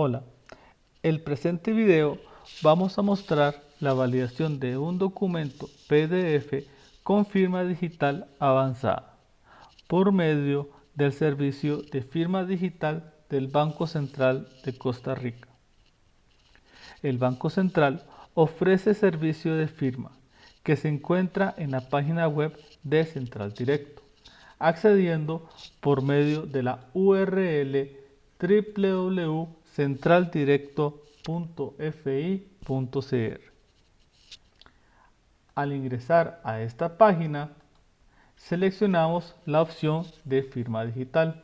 Hola, el presente video vamos a mostrar la validación de un documento PDF con firma digital avanzada por medio del servicio de firma digital del Banco Central de Costa Rica. El Banco Central ofrece servicio de firma que se encuentra en la página web de Central Directo, accediendo por medio de la URL www.centraldirecto.fi.cr. Al ingresar a esta página, seleccionamos la opción de firma digital.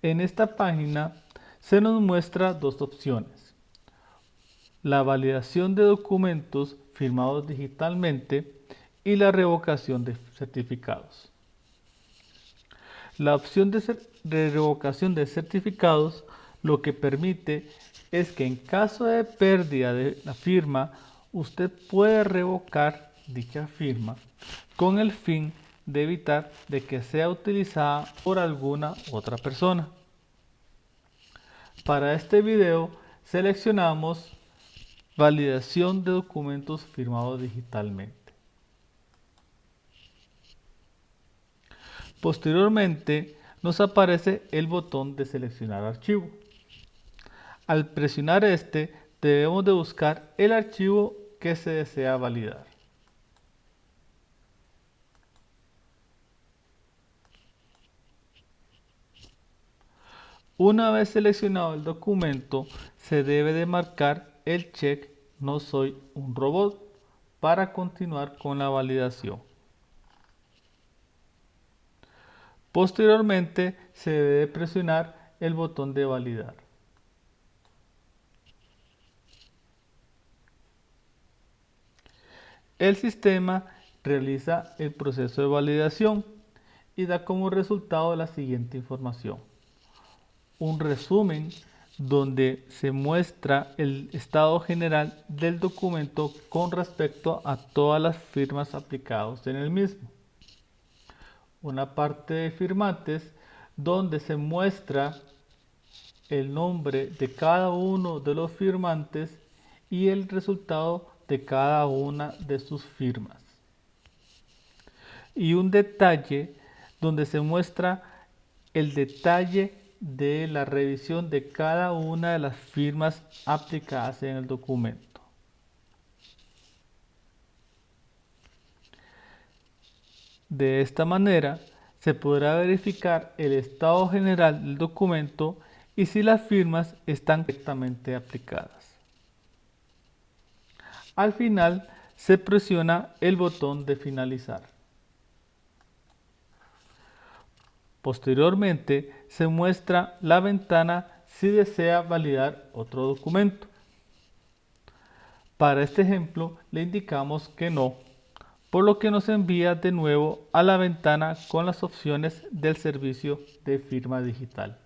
En esta página se nos muestra dos opciones. La validación de documentos firmados digitalmente y la revocación de certificados. La opción de, revocación de certificados lo que permite es que en caso de pérdida de la firma, usted puede revocar dicha firma con el fin de evitar de que sea utilizada por alguna otra persona. Para este video seleccionamos validación de documentos firmados digitalmente. Posteriormente nos aparece el botón de seleccionar archivo. Al presionar este debemos de buscar el archivo que se desea validar. Una vez seleccionado el documento, se debe de marcar el check No soy un robot para continuar con la validación. Posteriormente se debe presionar el botón de validar. El sistema realiza el proceso de validación y da como resultado la siguiente información. Un resumen donde se muestra el estado general del documento con respecto a todas las firmas aplicadas en el mismo una parte de firmantes donde se muestra el nombre de cada uno de los firmantes y el resultado de cada una de sus firmas. Y un detalle donde se muestra el detalle de la revisión de cada una de las firmas aplicadas en el documento. De esta manera, se podrá verificar el estado general del documento y si las firmas están correctamente aplicadas. Al final, se presiona el botón de finalizar. Posteriormente, se muestra la ventana si desea validar otro documento. Para este ejemplo, le indicamos que no por lo que nos envía de nuevo a la ventana con las opciones del servicio de firma digital.